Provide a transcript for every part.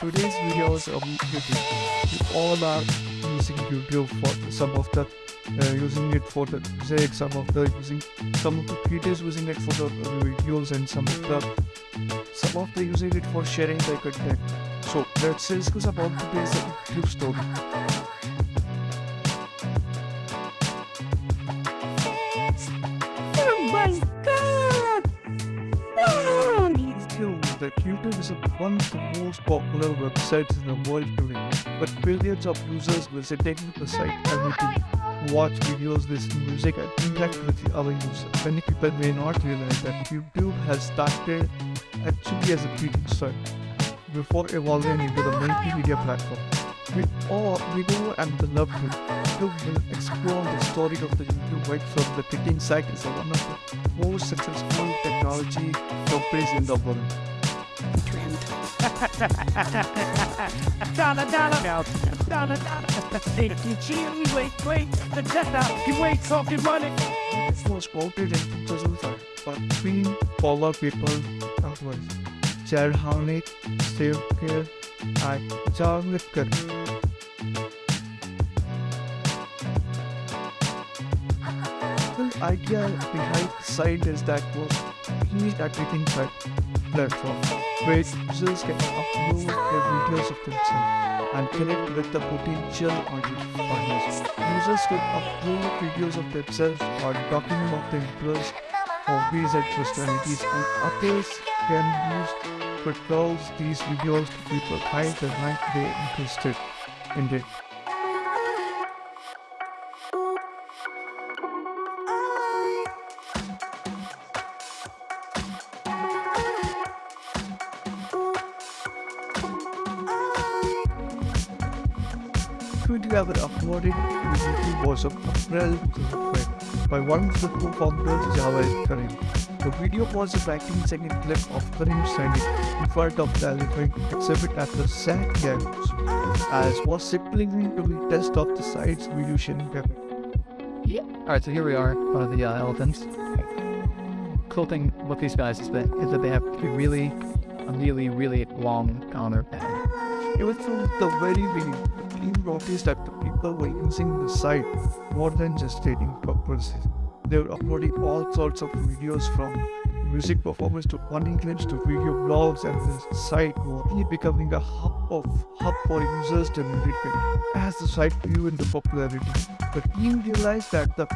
today's videos of YouTube, you all are using YouTube for some of the uh, using it for the music, some of the using some of the creators using it for the videos, and some of the some of the using it for sharing their content. So let's discuss about today's YouTube story. That YouTube is one of the most popular websites in the world today, but billions of users visiting the site every day, watch videos, listen music, and interact with the other users. Many people may not realize that YouTube has started actually as a greeting site before evolving into the multimedia platform. We all we know and we love. YouTube will explore the story of the YouTube right from the greeting site is one of the most successful technology companies in the world. Dollar, dollar, now. Dollar, dollar. Hey, you wait, wait. The jet out. You wait, talking money. It was quoted in 2005 by three polar people outwards. Jared Harnick, Steve Kerr, and John Whitker. The idea behind the site is that was create a greeting site platform where users can upload their videos of themselves and connect with the potential audience. Users could upload videos of themselves or document of their interests, hobbies and personalities and others can use to browse these videos to people find the right they interested in it. Twitter ever uploaded to YouTube was of April 2012 by one of the co-founders Jawed Karim. The video was a 19 second clip of Karim standing in front of the elephant exhibit at the SAC Games as was simply to be test of the site's video sharing. Alright, so here we are, one of the uh, elephants. Cool thing with these guys is that, is that they have a really, a really, really long counter. Even from the very beginning, the team noticed that the people were using the site more than just dating purposes. They were uploading all sorts of videos from music performance to funny clips to video blogs and the site was becoming a hub of hub for users to content. As the site grew into popularity, the team realized that the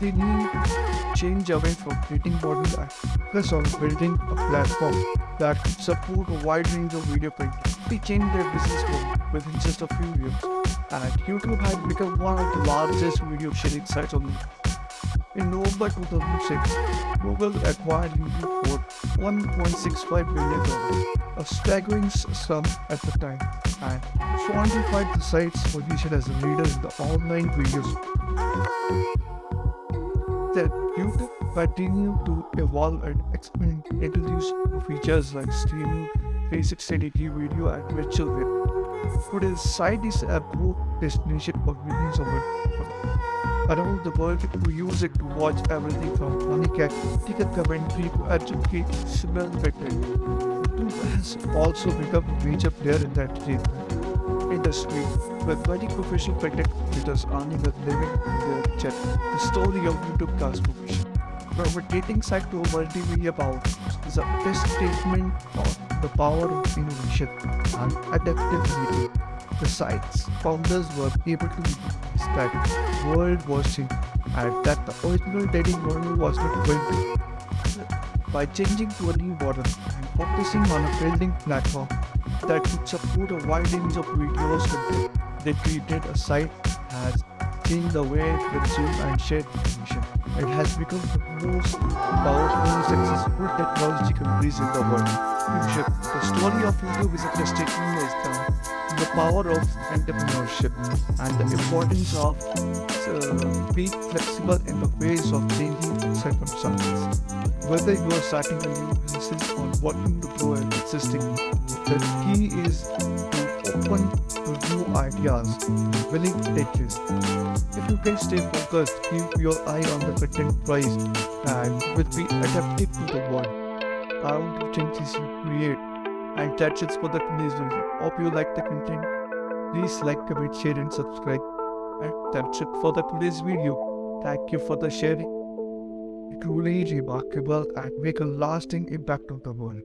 they need change away from creating model and focus on building a platform that could support a wide range of video content. They changed their business model within just a few years, and YouTube had become one of the largest video sharing sites on the internet. In November 2006, Google acquired YouTube for $1.65 billion, a staggering sum at the time, and solidified the site's position as a leader in the online videos. That YouTube continued to evolve and expand, introduce new features like streaming, 360 video, and virtual reality. Today's site is a broad destination for millions of people around the world who use it to watch everything from funny cat, ticket commentary to educational content. YouTube has also become a major player in the entertainment industry, with many professional content creators earning a living in their chat. The story of YouTube transformation. From a dating site to a multimedia powerhouse is a testament of the power of innovation and adaptability. The site's founders were able to that world watching and that the original dating model was not going to. By changing to a new model and focusing on a building platform that could support a wide range of videos they created a site has changed the way we consume and share information. It has become the most powerful, successful technology companies in the world. The story of YouTube is a testament is the, power of entrepreneurship and the importance of uh, being flexible in the face of changing circumstances. Whether you are starting a new business or working to grow an existing, the key is to open to new ideas, willing to take risks. If you can stay focused, keep your eye on the content price, and will be adaptive to the world. Around the changes you create, And that's it for the today's video. Hope you like the content. Please like, comment, share, and subscribe. And that's it for the today's video. Thank you for the sharing. Truly remarkable and make a lasting impact on the world.